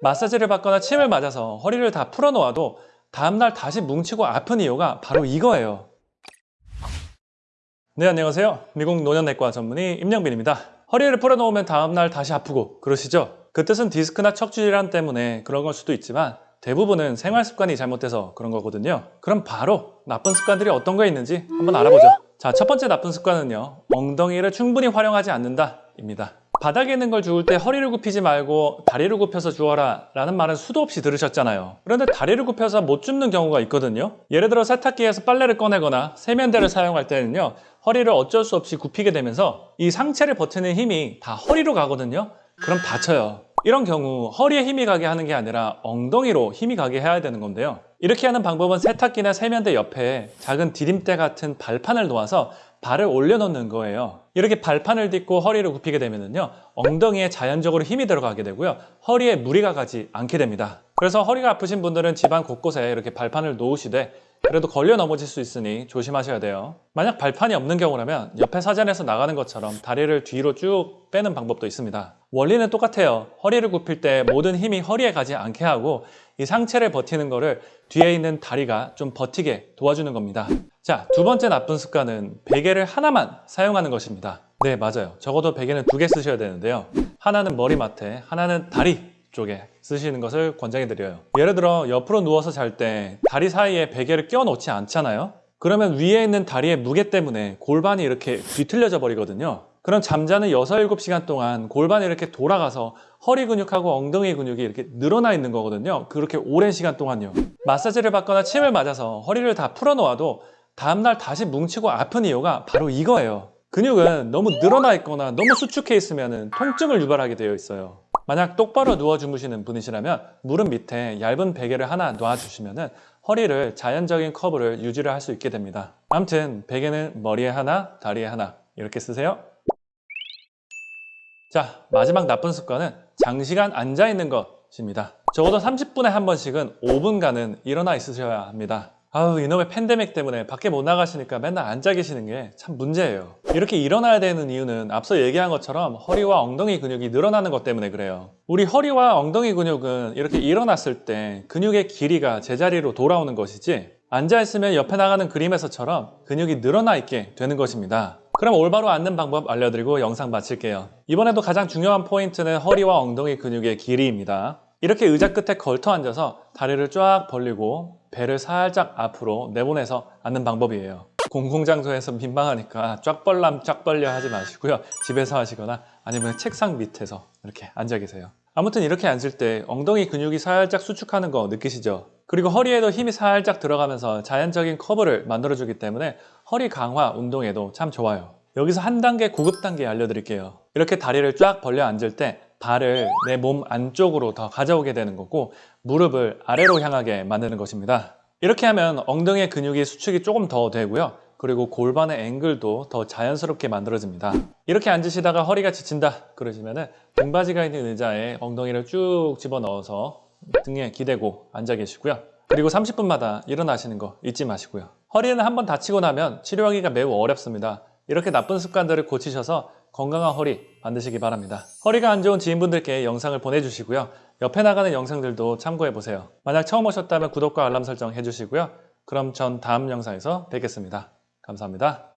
마사지를 받거나 침을 맞아서 허리를 다 풀어놓아도 다음날 다시 뭉치고 아픈 이유가 바로 이거예요. 네, 안녕하세요. 미국 노년내과 전문의 임영빈입니다. 허리를 풀어놓으면 다음날 다시 아프고 그러시죠? 그 뜻은 디스크나 척추 질환 때문에 그런 걸 수도 있지만 대부분은 생활 습관이 잘못돼서 그런 거거든요. 그럼 바로 나쁜 습관들이 어떤 거 있는지 한번 알아보죠. 자, 첫 번째 나쁜 습관은요. 엉덩이를 충분히 활용하지 않는다 입니다. 바닥에 있는 걸 주울 때 허리를 굽히지 말고 다리를 굽혀서 주어라 라는 말은 수도 없이 들으셨잖아요. 그런데 다리를 굽혀서 못 줍는 경우가 있거든요. 예를 들어 세탁기에서 빨래를 꺼내거나 세면대를 사용할 때는요. 허리를 어쩔 수 없이 굽히게 되면서 이 상체를 버티는 힘이 다 허리로 가거든요. 그럼 다쳐요. 이런 경우 허리에 힘이 가게 하는 게 아니라 엉덩이로 힘이 가게 해야 되는 건데요. 이렇게 하는 방법은 세탁기나 세면대 옆에 작은 디딤대 같은 발판을 놓아서 발을 올려놓는 거예요. 이렇게 발판을 딛고 허리를 굽히게 되면요. 엉덩이에 자연적으로 힘이 들어가게 되고요. 허리에 무리가 가지 않게 됩니다. 그래서 허리가 아프신 분들은 집안 곳곳에 이렇게 발판을 놓으시되 그래도 걸려 넘어질 수 있으니 조심하셔야 돼요. 만약 발판이 없는 경우라면 옆에 사전에서 나가는 것처럼 다리를 뒤로 쭉 빼는 방법도 있습니다. 원리는 똑같아요. 허리를 굽힐 때 모든 힘이 허리에 가지 않게 하고 이 상체를 버티는 거를 뒤에 있는 다리가 좀 버티게 도와주는 겁니다. 자, 두 번째 나쁜 습관은 베개를 하나만 사용하는 것입니다. 네, 맞아요. 적어도 베개는 두 개 쓰셔야 되는데요. 하나는 머리맡에, 하나는 다리 쪽에 쓰시는 것을 권장해 드려요. 예를 들어 옆으로 누워서 잘 때 다리 사이에 베개를 끼워 놓지 않잖아요. 그러면 위에 있는 다리의 무게 때문에 골반이 이렇게 뒤틀려져 버리거든요. 그럼 잠자는 6, 7시간 동안 골반이 이렇게 돌아가서 허리 근육하고 엉덩이 근육이 이렇게 늘어나 있는 거거든요. 그렇게 오랜 시간 동안요. 마사지를 받거나 침을 맞아서 허리를 다 풀어놓아도 다음날 다시 뭉치고 아픈 이유가 바로 이거예요. 근육은 너무 늘어나 있거나 너무 수축해 있으면 통증을 유발하게 되어 있어요. 만약 똑바로 누워 주무시는 분이시라면 무릎 밑에 얇은 베개를 하나 놔주시면 허리를 자연적인 커브를 유지를 할 수 있게 됩니다. 아무튼 베개는 머리에 하나, 다리에 하나 이렇게 쓰세요. 자, 마지막 나쁜 습관은 장시간 앉아 있는 것입니다. 적어도 30분에 한 번씩은 5분간은 일어나 있으셔야 합니다. 아우 이놈의 팬데믹 때문에 밖에 못 나가시니까 맨날 앉아 계시는 게 참 문제예요. 이렇게 일어나야 되는 이유는 앞서 얘기한 것처럼 허리와 엉덩이 근육이 늘어나는 것 때문에 그래요. 우리 허리와 엉덩이 근육은 이렇게 일어났을 때 근육의 길이가 제자리로 돌아오는 것이지 앉아있으면 옆에 나가는 그림에서처럼 근육이 늘어나 있게 되는 것입니다. 그럼 올바로 앉는 방법 알려드리고 영상 마칠게요. 이번에도 가장 중요한 포인트는 허리와 엉덩이 근육의 길이입니다. 이렇게 의자 끝에 걸터 앉아서 다리를 쫙 벌리고 배를 살짝 앞으로 내보내서 앉는 방법이에요. 공공장소에서 민망하니까 쫙 벌람 쫙 벌려 하지 마시고요. 집에서 하시거나 아니면 책상 밑에서 이렇게 앉아 계세요. 아무튼 이렇게 앉을 때 엉덩이 근육이 살짝 수축하는 거 느끼시죠? 그리고 허리에도 힘이 살짝 들어가면서 자연적인 커브를 만들어주기 때문에 허리 강화 운동에도 참 좋아요. 여기서 한 단계 고급 단계 알려드릴게요. 이렇게 다리를 쫙 벌려 앉을 때 발을 내 몸 안쪽으로 더 가져오게 되는 거고 무릎을 아래로 향하게 만드는 것입니다. 이렇게 하면 엉덩이의 근육이 수축이 조금 더 되고요. 그리고 골반의 앵글도 더 자연스럽게 만들어집니다. 이렇게 앉으시다가 허리가 지친다 그러시면 등받이가 있는 의자에 엉덩이를 쭉 집어넣어서 등에 기대고 앉아 계시고요. 그리고 30분마다 일어나시는 거 잊지 마시고요. 허리는 한번 다치고 나면 치료하기가 매우 어렵습니다. 이렇게 나쁜 습관들을 고치셔서 건강한 허리 만드시기 바랍니다. 허리가 안 좋은 지인분들께 영상을 보내주시고요. 옆에 나가는 영상들도 참고해보세요. 만약 처음 오셨다면 구독과 알람 설정 해주시고요. 그럼 전 다음 영상에서 뵙겠습니다. 감사합니다.